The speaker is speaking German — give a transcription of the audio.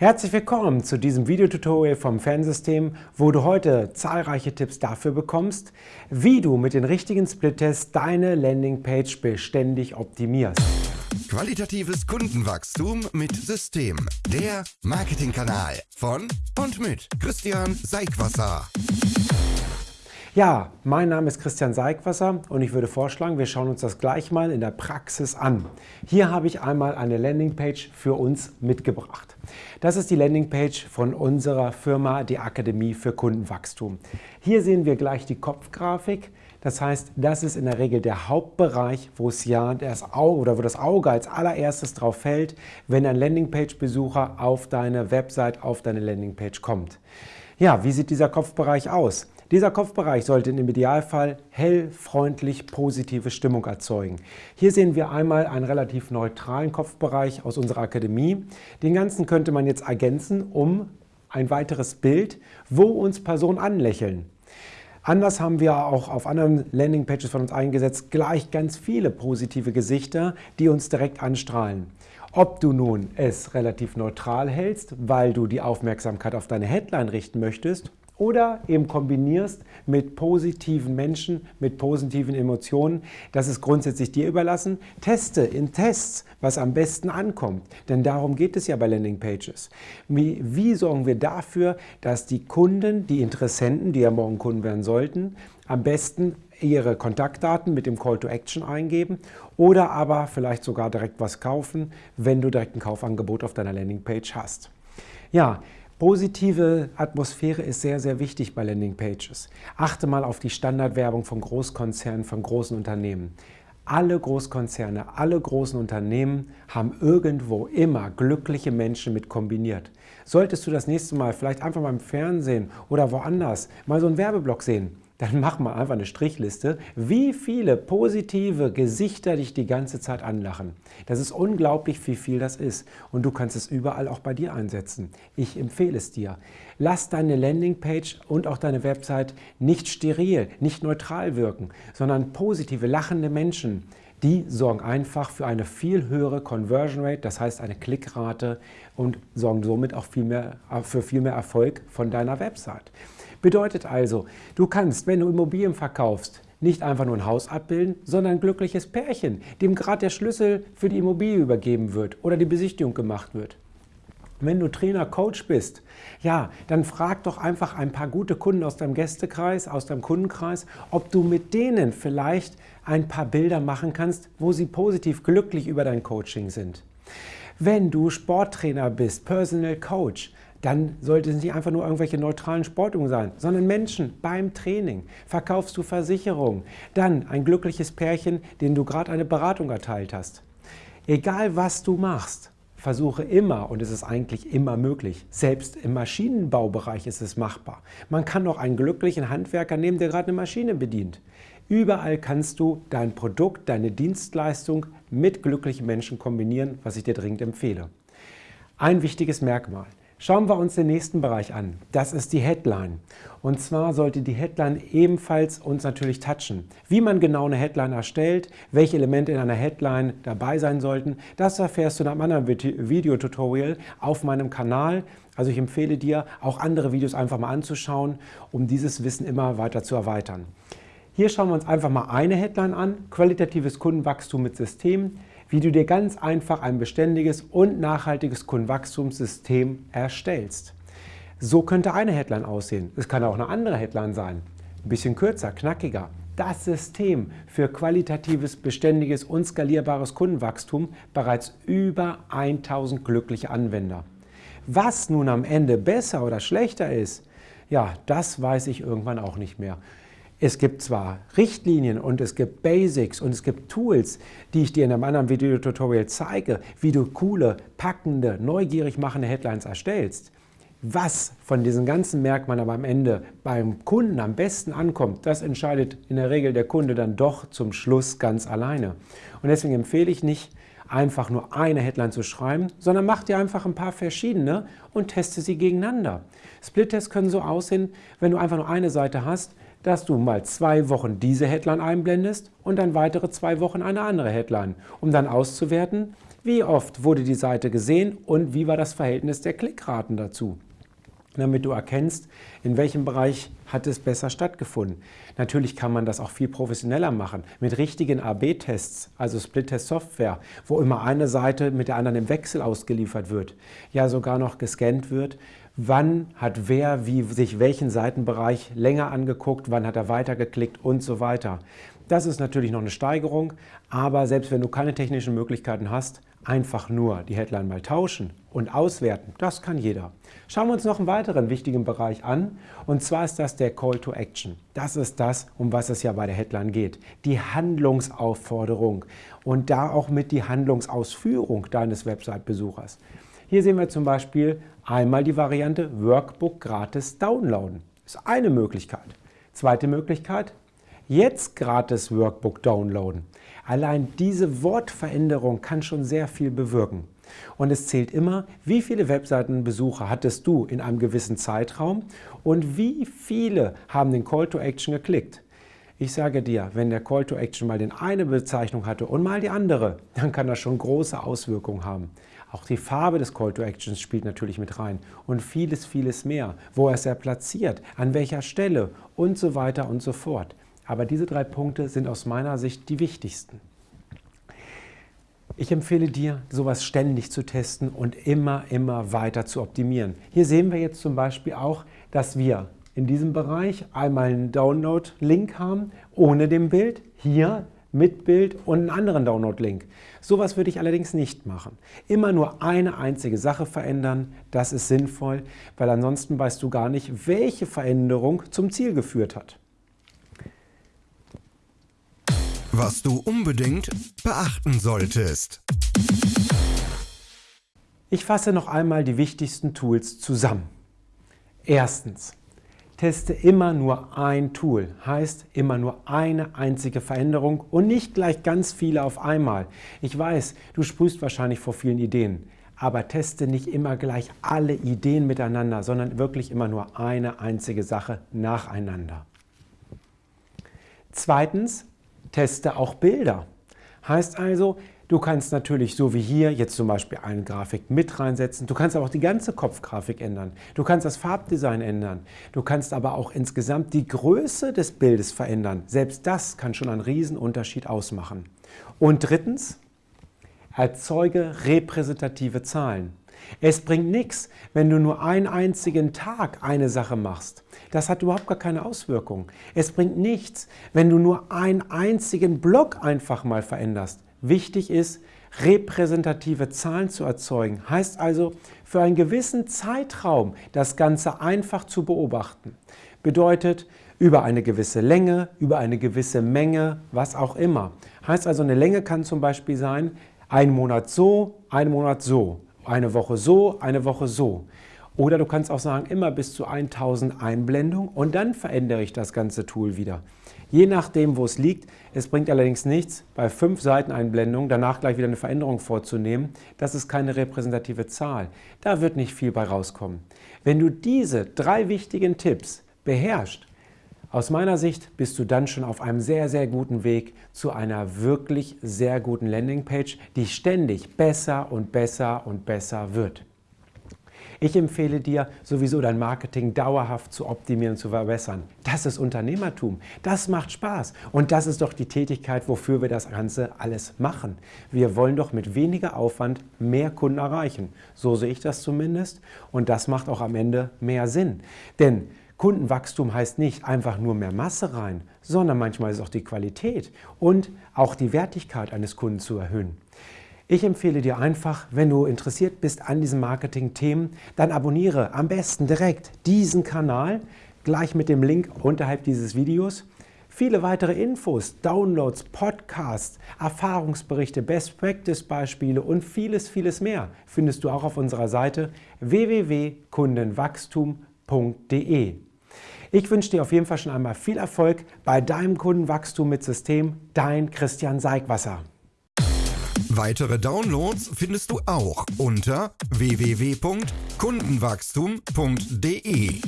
Herzlich willkommen zu diesem Videotutorial vom Fansystem, wo du heute zahlreiche Tipps dafür bekommst, wie du mit den richtigen Split-Tests deine Landingpage beständig optimierst. Qualitatives Kundenwachstum mit System. Der Marketingkanal von und mit Christian Seigwasser. Ja, mein Name ist Christian Seigwasser und ich würde vorschlagen, wir schauen uns das gleich mal in der Praxis an. Hier habe ich einmal eine Landingpage für uns mitgebracht. Das ist die Landingpage von unserer Firma, die Akademie für Kundenwachstum. Hier sehen wir gleich die Kopfgrafik. Das heißt, das ist in der Regel der Hauptbereich, wo es ja das Auge oder wo das Auge als allererstes drauf fällt, wenn ein Landingpage-Besucher auf deine Website, auf deine Landingpage kommt. Ja, wie sieht dieser Kopfbereich aus? Dieser Kopfbereich sollte im Idealfall hell, freundlich, positive Stimmung erzeugen. Hier sehen wir einmal einen relativ neutralen Kopfbereich aus unserer Akademie. Den ganzen könnte man jetzt ergänzen um ein weiteres Bild, wo uns Personen anlächeln. Anders haben wir auch auf anderen Landingpages von uns eingesetzt gleich ganz viele positive Gesichter, die uns direkt anstrahlen. Ob du nun es relativ neutral hältst, weil du die Aufmerksamkeit auf deine Headline richten möchtest oder eben kombinierst mit positiven Menschen, mit positiven Emotionen. Das ist grundsätzlich dir überlassen. Teste in Tests, was am besten ankommt. Denn darum geht es ja bei Landingpages. Wie, wie sorgen wir dafür, dass die Kunden, die Interessenten, die ja morgen Kunden werden sollten, am besten ihre Kontaktdaten mit dem Call to Action eingeben oder aber vielleicht sogar direkt was kaufen, wenn du direkt ein Kaufangebot auf deiner Landingpage hast. Ja, Positive Atmosphäre ist sehr, sehr wichtig bei Landingpages. Achte mal auf die Standardwerbung von Großkonzernen, von großen Unternehmen. Alle Großkonzerne, alle großen Unternehmen haben irgendwo immer glückliche Menschen mit kombiniert. Solltest du das nächste Mal vielleicht einfach mal im Fernsehen oder woanders mal so einen Werbeblock sehen, dann mach mal einfach eine Strichliste, wie viele positive Gesichter dich die ganze Zeit anlachen. Das ist unglaublich, wie viel das ist. Und du kannst es überall auch bei dir einsetzen. Ich empfehle es dir. Lass deine Landingpage und auch deine Website nicht steril, nicht neutral wirken, sondern positive, lachende Menschen. Die sorgen einfach für eine viel höhere Conversion Rate, das heißt eine Klickrate und sorgen somit auch viel mehr, für viel mehr Erfolg von deiner Website. Bedeutet also, du kannst, wenn du Immobilien verkaufst, nicht einfach nur ein Haus abbilden, sondern ein glückliches Pärchen, dem gerade der Schlüssel für die Immobilie übergeben wird oder die Besichtigung gemacht wird. Wenn du Trainer, Coach bist, ja, dann frag doch einfach ein paar gute Kunden aus deinem Gästekreis, aus deinem Kundenkreis, ob du mit denen vielleicht ein paar Bilder machen kannst, wo sie positiv glücklich über dein Coaching sind. Wenn du Sporttrainer bist, Personal Coach, dann sollte es nicht einfach nur irgendwelche neutralen Sportungen sein, sondern Menschen beim Training. Verkaufst du Versicherungen, dann ein glückliches Pärchen, denen du gerade eine Beratung erteilt hast. Egal was du machst, versuche immer, und es ist eigentlich immer möglich, selbst im Maschinenbaubereich ist es machbar. Man kann auch einen glücklichen Handwerker nehmen, der gerade eine Maschine bedient. Überall kannst du dein Produkt, deine Dienstleistung mit glücklichen Menschen kombinieren, was ich dir dringend empfehle. Ein wichtiges Merkmal. Schauen wir uns den nächsten Bereich an. Das ist die Headline. Und zwar sollte die Headline ebenfalls uns natürlich touchen. Wie man genau eine Headline erstellt, welche Elemente in einer Headline dabei sein sollten, das erfährst du in einem anderen Videotutorial auf meinem Kanal. Also ich empfehle dir, auch andere Videos einfach mal anzuschauen, um dieses Wissen immer weiter zu erweitern. Hier schauen wir uns einfach mal eine Headline an, qualitatives Kundenwachstum mit System wie du dir ganz einfach ein beständiges und nachhaltiges Kundenwachstumssystem erstellst. So könnte eine Headline aussehen. Es kann auch eine andere Headline sein. Ein bisschen kürzer, knackiger. Das System für qualitatives, beständiges und skalierbares Kundenwachstum bereits über 1000 glückliche Anwender. Was nun am Ende besser oder schlechter ist, ja, das weiß ich irgendwann auch nicht mehr. Es gibt zwar Richtlinien und es gibt Basics und es gibt Tools, die ich dir in einem anderen Videotutorial zeige, wie du coole, packende, neugierig machende Headlines erstellst. Was von diesen ganzen Merkmalen aber am Ende beim Kunden am besten ankommt, das entscheidet in der Regel der Kunde dann doch zum Schluss ganz alleine. Und deswegen empfehle ich nicht, einfach nur eine Headline zu schreiben, sondern mach dir einfach ein paar verschiedene und teste sie gegeneinander. Split-Tests können so aussehen, wenn du einfach nur eine Seite hast, dass du mal zwei Wochen diese Headline einblendest und dann weitere zwei Wochen eine andere Headline, um dann auszuwerten, Wie oft wurde die Seite gesehen und wie war das Verhältnis der Klickraten dazu? Damit du erkennst, in welchem Bereich hat es besser stattgefunden. Natürlich kann man das auch viel professioneller machen, mit richtigen AB-Tests, also Split-Test-Software, wo immer eine Seite mit der anderen im Wechsel ausgeliefert wird, ja sogar noch gescannt wird, wann hat wer wie sich welchen Seitenbereich länger angeguckt, wann hat er weitergeklickt und so weiter. Das ist natürlich noch eine Steigerung, aber selbst wenn du keine technischen Möglichkeiten hast, einfach nur die Headline mal tauschen und auswerten, das kann jeder. Schauen wir uns noch einen weiteren wichtigen Bereich an und zwar ist das der Call to Action. Das ist das, um was es ja bei der Headline geht. Die Handlungsaufforderung und da auch mit die Handlungsausführung deines Website-Besuchers. Hier sehen wir zum Beispiel einmal die Variante Workbook gratis downloaden. Das ist eine Möglichkeit. Zweite Möglichkeit, jetzt gratis Workbook downloaden. Allein diese Wortveränderung kann schon sehr viel bewirken. Und es zählt immer, wie viele Webseitenbesucher hattest du in einem gewissen Zeitraum und wie viele haben den Call to Action geklickt. Ich sage dir, wenn der Call to Action mal den eine Bezeichnung hatte und mal die andere, dann kann das schon große Auswirkungen haben. Auch die Farbe des Call to Actions spielt natürlich mit rein und vieles, vieles mehr. Wo ist er platziert, an welcher Stelle und so weiter und so fort. Aber diese drei Punkte sind aus meiner Sicht die wichtigsten. Ich empfehle dir, sowas ständig zu testen und immer, immer weiter zu optimieren. Hier sehen wir jetzt zum Beispiel auch, dass wir in diesem Bereich einmal einen Download-Link haben, ohne dem Bild. Hier mit Bild und einen anderen Download-Link. Sowas würde ich allerdings nicht machen. Immer nur eine einzige Sache verändern, das ist sinnvoll, weil ansonsten weißt du gar nicht, welche Veränderung zum Ziel geführt hat. Was du unbedingt beachten solltest. Ich fasse noch einmal die wichtigsten Tools zusammen. Erstens, teste immer nur ein Tool, heißt immer nur eine einzige Veränderung und nicht gleich ganz viele auf einmal. Ich weiß, du sprühst wahrscheinlich vor vielen Ideen, aber teste nicht immer gleich alle Ideen miteinander, sondern wirklich immer nur eine einzige Sache nacheinander. Zweitens, teste auch Bilder. Heißt also, du kannst natürlich so wie hier jetzt zum Beispiel eine Grafik mit reinsetzen. Du kannst aber auch die ganze Kopfgrafik ändern. Du kannst das Farbdesign ändern. Du kannst aber auch insgesamt die Größe des Bildes verändern. Selbst das kann schon einen Riesenunterschied ausmachen. Und drittens, erzeuge repräsentative Zahlen. Es bringt nichts, wenn du nur einen einzigen Tag eine Sache machst. Das hat überhaupt gar keine Auswirkung. Es bringt nichts, wenn du nur einen einzigen Block einfach mal veränderst. Wichtig ist, repräsentative Zahlen zu erzeugen. Heißt also, für einen gewissen Zeitraum das Ganze einfach zu beobachten. Bedeutet, über eine gewisse Länge, über eine gewisse Menge, was auch immer. Heißt also, eine Länge kann zum Beispiel sein, ein Monat so, ein Monat so. Eine Woche so, eine Woche so. Oder du kannst auch sagen, immer bis zu 1000 Einblendungen und dann verändere ich das ganze Tool wieder. Je nachdem, wo es liegt. Es bringt allerdings nichts, bei 5 Seiteneinblendungen danach gleich wieder eine Veränderung vorzunehmen. Das ist keine repräsentative Zahl. Da wird nicht viel bei rauskommen. Wenn du diese drei wichtigen Tipps beherrschst, aus meiner Sicht bist du dann schon auf einem sehr, sehr guten Weg zu einer wirklich sehr guten Landingpage, die ständig besser und besser und besser wird. Ich empfehle dir, sowieso dein Marketing dauerhaft zu optimieren und zu verbessern. Das ist Unternehmertum. Das macht Spaß. Und das ist doch die Tätigkeit, wofür wir das Ganze alles machen. Wir wollen doch mit weniger Aufwand mehr Kunden erreichen. So sehe ich das zumindest. Und das macht auch am Ende mehr Sinn. Denn Kundenwachstum heißt nicht einfach nur mehr Masse rein, sondern manchmal ist auch die Qualität und auch die Wertigkeit eines Kunden zu erhöhen. Ich empfehle dir einfach, wenn du interessiert bist an diesen Marketing-Themen, dann abonniere am besten direkt diesen Kanal, gleich mit dem Link unterhalb dieses Videos. Viele weitere Infos, Downloads, Podcasts, Erfahrungsberichte, Best-Practice-Beispiele und vieles, vieles mehr findest du auch auf unserer Seite www.kundenwachstum.de. Ich wünsche dir auf jeden Fall schon einmal viel Erfolg bei deinem Kundenwachstum mit System. Dein Christian Seigwasser. Weitere Downloads findest du auch unter www.kundenwachstum.de.